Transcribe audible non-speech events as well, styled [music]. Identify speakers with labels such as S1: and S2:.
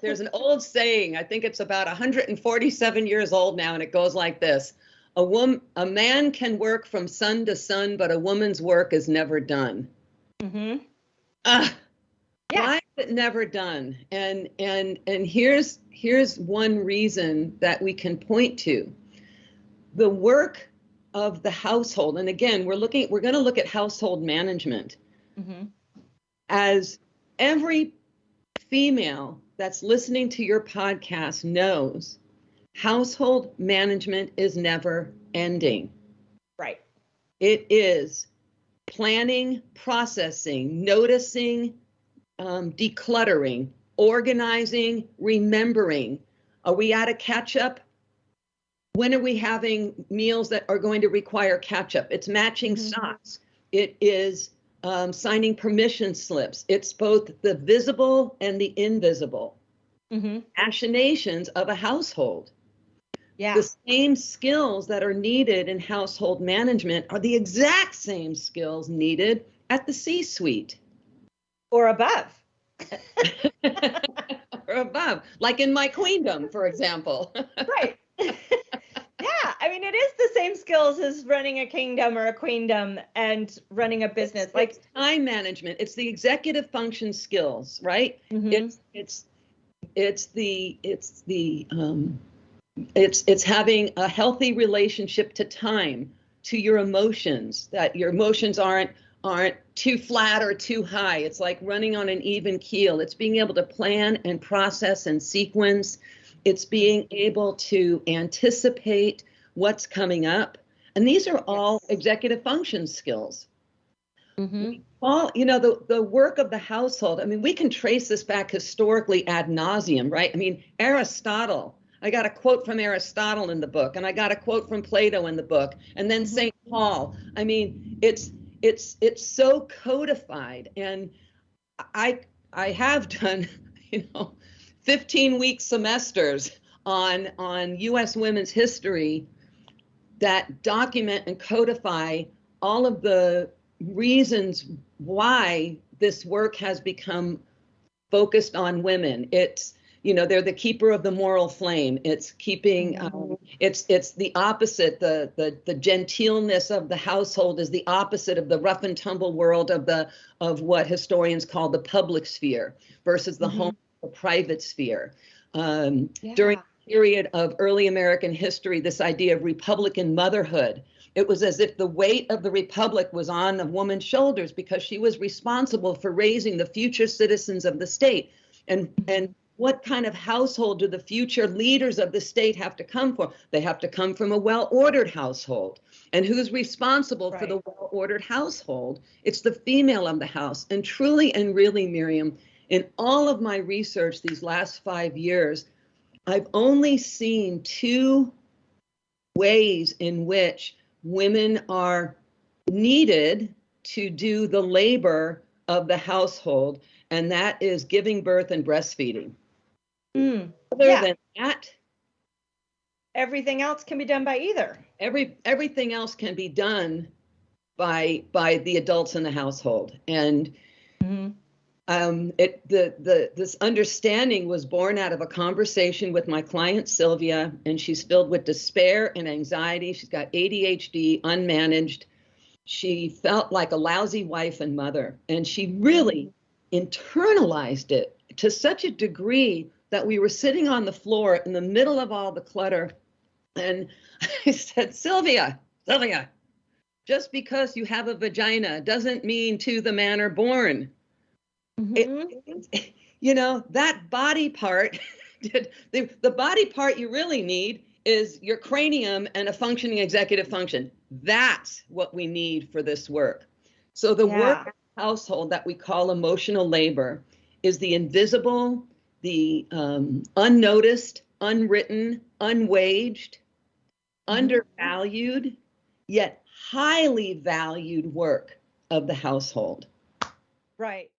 S1: There's an old saying, I think it's about 147 years old now, and it goes like this. A woman, a man can work from sun to sun, but a woman's work is never done.
S2: Mm-hmm.
S1: Ah,
S2: Yeah.
S1: why is it never done? And and and here's here's one reason that we can point to. The work of the household, and again, we're looking, we're going to look at household management.
S2: Mm-hmm.
S1: as every female that's listening to your podcast knows, household management is never ending.
S2: Right.
S1: It is planning, processing, noticing, um, decluttering, organizing, remembering. Are we out of ketchup? When are we having meals that are going to require ketchup? It's matching
S2: Mhm.
S1: socks. It is um, signing permission slips. It's both the visible and the invisible
S2: Mm-hmm.
S1: machinations of a household.
S2: Yeah.
S1: The same skills that are needed in household management are the exact same skills needed at the C suite
S2: or above. [laughs] [laughs]
S1: or above, like in my queendom, for example.
S2: right. yeah, I mean, it is the same skills as running a kingdom or a queendom and running a business. Like,
S1: It's time management, it's the executive function skills, right?
S2: Mhm.
S1: It's it's it's the it's the um it's it's having a healthy relationship to time, to your emotions, that your emotions aren't aren't too flat or too high. It's like running on an even keel. It's being able to plan and process and sequence. It's being able to anticipate what's coming up. And these are all executive function skills.
S2: Mhm.
S1: All, you know, the, the work of the household, I mean, we can trace this back historically ad nauseum, right? I mean, Aristotle, I got a quote from Aristotle in the book, and I got a quote from Plato in the book, and then
S2: Mhm.
S1: St. Paul. I mean, it's it's it's so codified. And I I have [laughs] done, you know, 15 week semesters on on US women's history that document and codify all of the reasons why this work has become focused on women. It's you know they're the keeper of the moral flame. It's keeping. Um, it's it's the opposite. The the the genteelness of the household is the opposite of the rough and tumble world of the of what historians call the public sphere versus the
S2: Mhm.
S1: home, the private sphere. Um,
S2: Yeah.
S1: During period of early American history, this idea of Republican motherhood. It was as if the weight of the republic was on a woman's shoulders because she was responsible for raising the future citizens of the state. And and what kind of household do the future leaders of the state have to come from? They have to come from a well-ordered household. And who's responsible for the well-ordered household? It's the female of the house. And truly and really miriam in all of my research these last five years i've only seen two ways in which women are needed to do the labor of the household, and that is giving birth and breastfeeding.
S2: Mm.
S1: Other
S2: Yeah.
S1: than that,
S2: Everything else can be done by either.
S1: every everything else can be done by by the adults in the household. And
S2: Mm-hmm.
S1: Um, it the the this understanding was born out of a conversation with my client Sylvia, and she's filled with despair and anxiety. She's got ADHD, unmanaged. She felt like a lousy wife and mother, and she really internalized it to such a degree that we were sitting on the floor in the middle of all the clutter, and [laughs] I said, Sylvia, Sylvia, just because you have a vagina doesn't mean to the man are born
S2: Mhm.
S1: it, [laughs] you know that body part [laughs] the, the body part you really need is your cranium and a functioning executive function that's what we need for this work so the
S2: Yeah.
S1: work household that we call emotional labor is the invisible the um, unnoticed unwritten unwaged
S2: Mhm.
S1: undervalued yet highly valued work of the household
S2: Right.